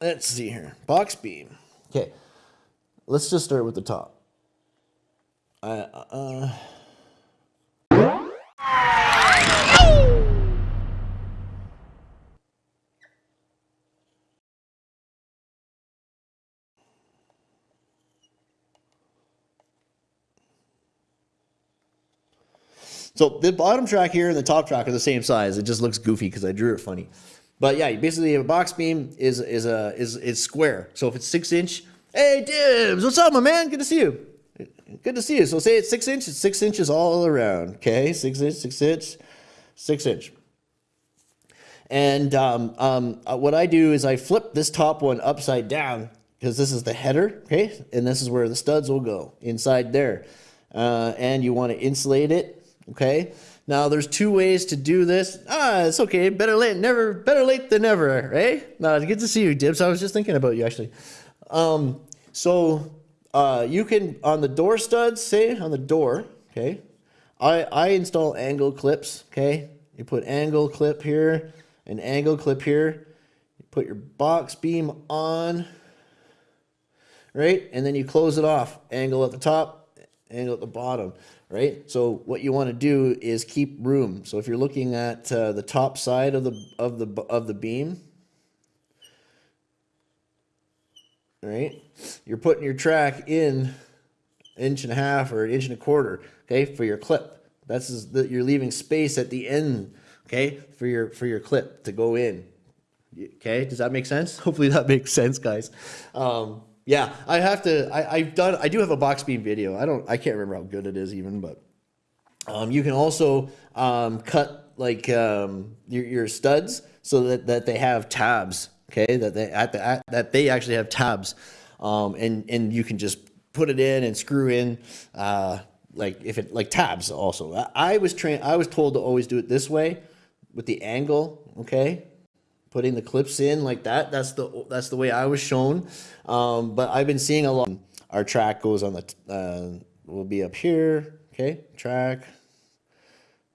let's see here. Box beam. Okay. Let's just start with the top. Uh, uh, So the bottom track here and the top track are the same size. It just looks goofy because I drew it funny. But yeah, basically a box beam is is a is is square. So if it's six inch, hey Dibs, what's up, my man? Good to see you. Good to see you. So say it's six inch, it's six inches all around. Okay, six inch, six inch, six inch. And um, um, uh, what I do is I flip this top one upside down because this is the header, okay? And this is where the studs will go inside there. Uh, and you want to insulate it Okay. Now there's two ways to do this. Ah, it's okay. Better late, never. Better late than never, right? Now it's good to see you, Dibs. I was just thinking about you actually. Um, so uh, you can on the door studs, say on the door. Okay. I I install angle clips. Okay. You put angle clip here, an angle clip here. You put your box beam on, right, and then you close it off. Angle at the top, angle at the bottom right? So what you want to do is keep room. So if you're looking at uh, the top side of the of the of the beam, right? You're putting your track in inch and a half or an inch and a quarter, okay, for your clip. That's is that you're leaving space at the end, okay, for your for your clip to go in. Okay, does that make sense? Hopefully that makes sense, guys. Um, yeah, I have to. I, have done. I do have a box beam video. I don't. I can't remember how good it is even, but um, you can also um, cut like um, your, your studs so that, that they have tabs. Okay, that they at the at, that they actually have tabs, um, and and you can just put it in and screw in. Uh, like if it like tabs also. I, I was trained. I was told to always do it this way with the angle. Okay, putting the clips in like that. That's the that's the way I was shown. Um, but I've been seeing a lot. Our track goes on the uh, will be up here. Okay, track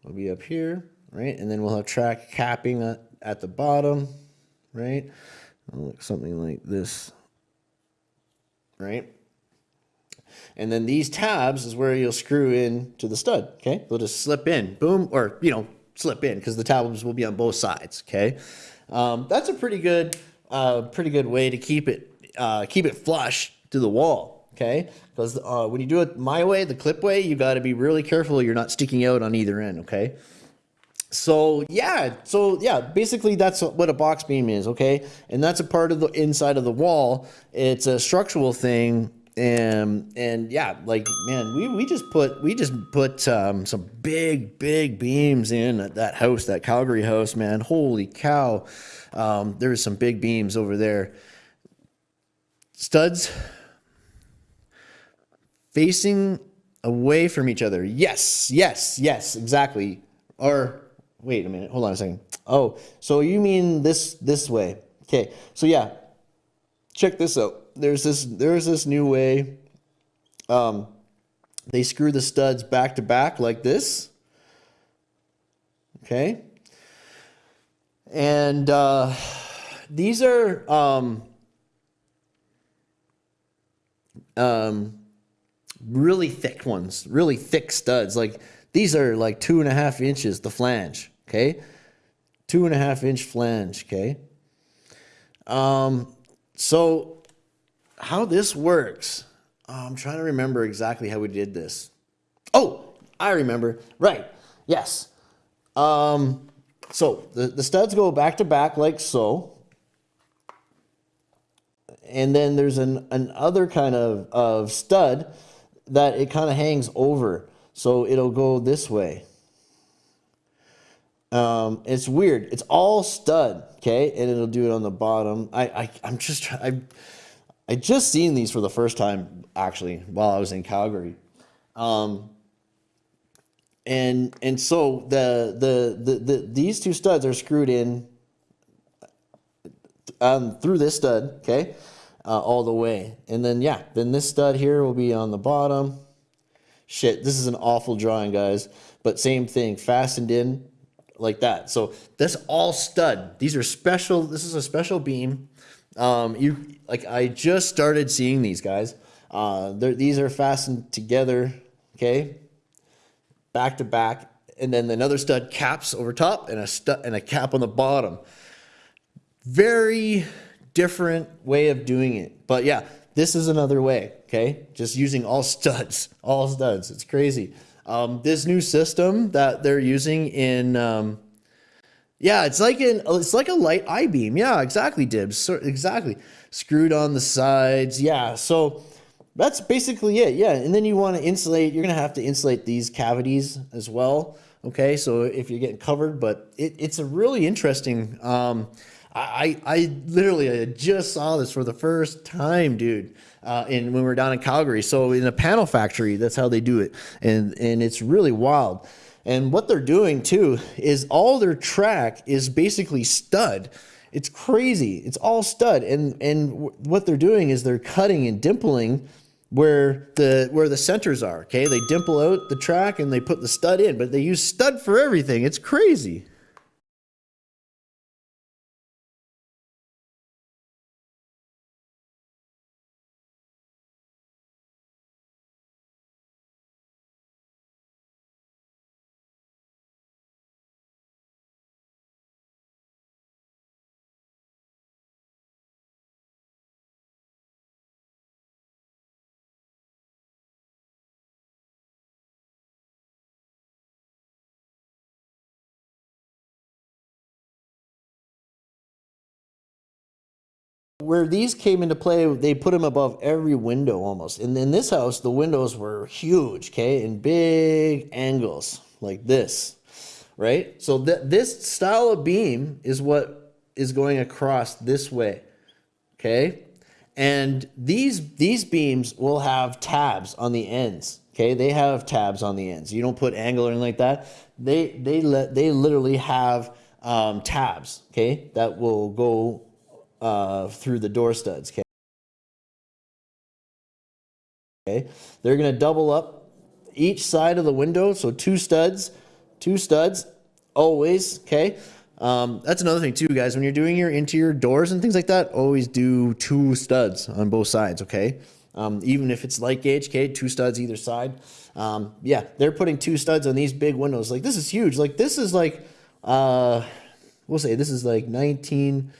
will be up here, right? And then we'll have track capping at, the bottom, right? something like this, right? And then these tabs is where you'll screw in to the stud, okay? They'll just slip in, boom, or, you know, slip in because the tabs will be on both sides, okay? Um, that's a pretty good, uh, pretty good way to keep it, uh, keep it flush to the wall. Okay, because uh, when you do it my way, the clip way, you got to be really careful you're not sticking out on either end. Okay. So yeah, so yeah, basically that's what a box beam is, okay? And that's a part of the inside of the wall. It's a structural thing and and yeah like man we, we just put we just put um, some big big beams in at that house that calgary house man. Holy cow. Um, there's some big beams over there. Studs facing away from each other. Yes yes yes exactly. Or wait a minute hold on a second. Oh so you mean this this way. Okay so yeah check this out there's this there's this new way. Um, they screw the studs back to back like this. Okay. And uh, these are um, um, really thick ones, really thick studs. Like these are like two and a half inches, the flange. Okay. Two and a half inch flange. Okay. Um, so how this works, oh, I'm trying to remember exactly how we did this. Oh, I remember. Right. Yes. Um, so the, the studs go back to back like so. And then there's an, an other kind of, of stud that it kind of hangs over. So it'll go this way. Um, it's weird. It's all stud, okay? And it'll do it on the bottom. I, I I'm just I I just seen these for the first time actually while I was in Calgary. Um, and and so the, the the the these two studs are screwed in um, through this stud, okay, uh, all the way. And then yeah, then this stud here will be on the bottom. Shit, this is an awful drawing, guys. But same thing, fastened in like that. So this all stud. These are special. This is a special beam Um, you like I just started seeing these guys. Uh, these are fastened together, okay, back to back, and then another stud caps over top and a stud and a cap on the bottom. Very different way of doing it, but yeah, this is another way. Okay, just using all studs, all studs. It's crazy. Um, this new system that they're using in um, yeah, it's like an it's like a light I beam. Yeah, exactly, Dibs. So, exactly. Screwed on the sides. Yeah, so that's basically it. Yeah, and then you want to insulate. You're gonna have to insulate these cavities as well. Okay, so if you're getting covered, but it, it's a really interesting. Um, I I literally just saw this for the first time, dude. Uh, in when we were down in Calgary, so in a panel factory, that's how they do it, and and it's really wild. And what they're doing too is all their track is basically stud. It's crazy. It's all stud. And and what they're doing is they're cutting and dimpling where the where the centers are. Okay, they dimple out the track and they put the stud in, but they use stud for everything. It's crazy. Where these came into play, they put them above every window almost. And in this house, the windows were huge, okay, and big angles like this, right? So th this style of beam is what is going across this way, okay? And these these beams will have tabs on the ends. Okay, they have tabs on the ends. You don't put angle or anything like that. They they let they literally have um, tabs. Okay, that will go uh, through the door studs. Okay. Okay. They're going to double up each side of the window. So two studs, two studs always. Okay. Um, that's another thing too, guys. When you're doing your interior doors and things like that, always do two studs on both sides. Okay. Um, even if it's light gauge, okay, two studs either side. Um, yeah, they're putting two studs on these big windows. Like this is huge. Like this is like, uh, we'll say this is like 19,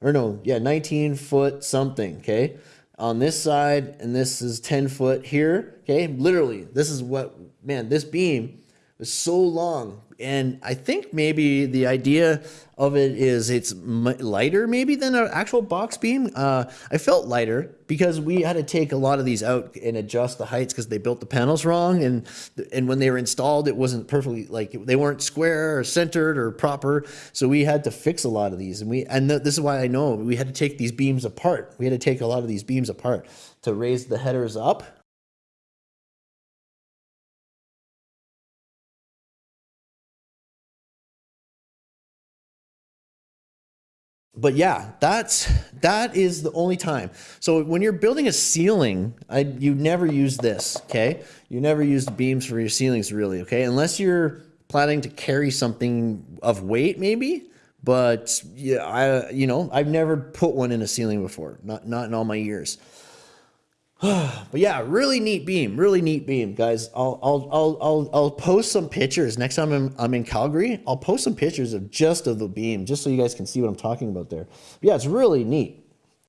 or no, yeah, 19 foot something, okay? On this side, and this is 10 foot here, okay? Literally, this is what, man, this beam is so long and I think maybe the idea of it is it's lighter maybe than an actual box beam. Uh, I felt lighter because we had to take a lot of these out and adjust the heights because they built the panels wrong and and when they were installed it wasn't perfectly like they weren't square or centered or proper. So we had to fix a lot of these and we and th this is why I know we had to take these beams apart. We had to take a lot of these beams apart to raise the headers up but yeah, that's that is the only time. So when you're building a ceiling, I you never use this, okay? You never use beams for your ceilings really, okay? Unless you're planning to carry something of weight maybe, but yeah, I you know, I've never put one in a ceiling before. Not not in all my years. but yeah, really neat beam, really neat beam, guys. I'll I'll I'll I'll, I'll post some pictures next time I'm, I'm in Calgary. I'll post some pictures of just of the beam, just so you guys can see what I'm talking about there. But yeah, it's really neat.